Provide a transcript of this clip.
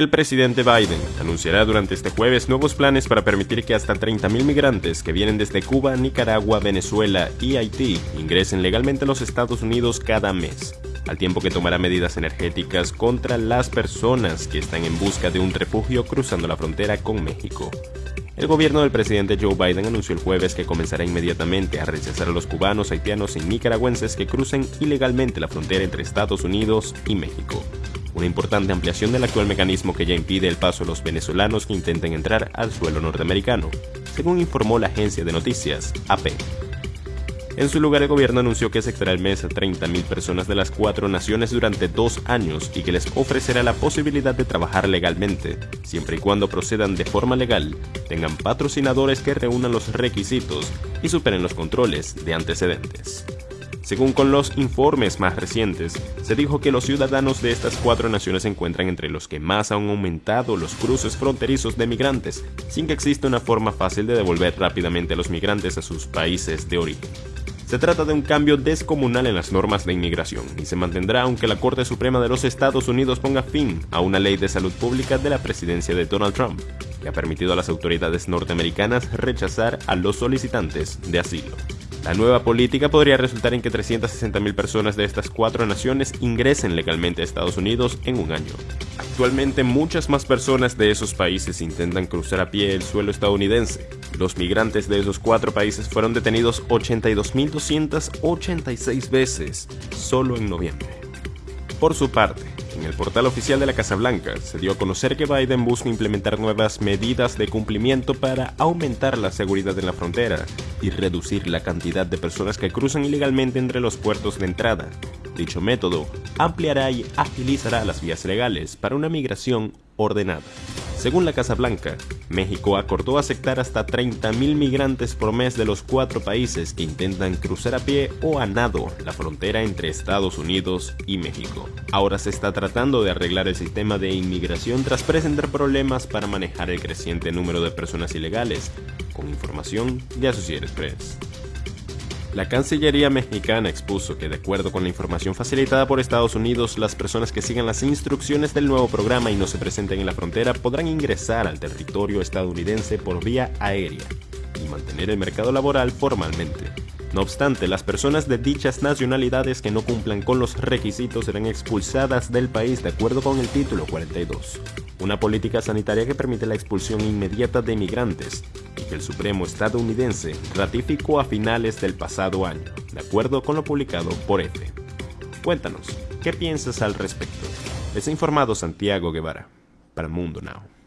El presidente Biden anunciará durante este jueves nuevos planes para permitir que hasta 30.000 migrantes que vienen desde Cuba, Nicaragua, Venezuela y Haití ingresen legalmente a los Estados Unidos cada mes, al tiempo que tomará medidas energéticas contra las personas que están en busca de un refugio cruzando la frontera con México. El gobierno del presidente Joe Biden anunció el jueves que comenzará inmediatamente a rechazar a los cubanos, haitianos y nicaragüenses que crucen ilegalmente la frontera entre Estados Unidos y México una importante ampliación del actual mecanismo que ya impide el paso a los venezolanos que intenten entrar al suelo norteamericano, según informó la agencia de noticias AP. En su lugar, el gobierno anunció que aceptará el mes a 30.000 personas de las cuatro naciones durante dos años y que les ofrecerá la posibilidad de trabajar legalmente, siempre y cuando procedan de forma legal, tengan patrocinadores que reúnan los requisitos y superen los controles de antecedentes. Según con los informes más recientes, se dijo que los ciudadanos de estas cuatro naciones se encuentran entre los que más han aumentado los cruces fronterizos de migrantes, sin que exista una forma fácil de devolver rápidamente a los migrantes a sus países de origen. Se trata de un cambio descomunal en las normas de inmigración y se mantendrá aunque la Corte Suprema de los Estados Unidos ponga fin a una ley de salud pública de la presidencia de Donald Trump, que ha permitido a las autoridades norteamericanas rechazar a los solicitantes de asilo. La nueva política podría resultar en que 360.000 personas de estas cuatro naciones ingresen legalmente a Estados Unidos en un año. Actualmente muchas más personas de esos países intentan cruzar a pie el suelo estadounidense. Los migrantes de esos cuatro países fueron detenidos 82.286 veces solo en noviembre. Por su parte, en el portal oficial de la Casa Blanca se dio a conocer que Biden busca implementar nuevas medidas de cumplimiento para aumentar la seguridad en la frontera y reducir la cantidad de personas que cruzan ilegalmente entre los puertos de entrada. Dicho método ampliará y agilizará las vías legales para una migración ordenada. Según la Casa Blanca, México acordó aceptar hasta 30.000 migrantes por mes de los cuatro países que intentan cruzar a pie o a nado la frontera entre Estados Unidos y México. Ahora se está tratando de arreglar el sistema de inmigración tras presentar problemas para manejar el creciente número de personas ilegales, con información de Associated Press. La Cancillería mexicana expuso que de acuerdo con la información facilitada por Estados Unidos, las personas que sigan las instrucciones del nuevo programa y no se presenten en la frontera podrán ingresar al territorio estadounidense por vía aérea y mantener el mercado laboral formalmente. No obstante, las personas de dichas nacionalidades que no cumplan con los requisitos serán expulsadas del país de acuerdo con el título 42, una política sanitaria que permite la expulsión inmediata de inmigrantes y que el Supremo estadounidense ratificó a finales del pasado año, de acuerdo con lo publicado por EFE. Cuéntanos, ¿qué piensas al respecto? Les informado Santiago Guevara, para Mundo Now.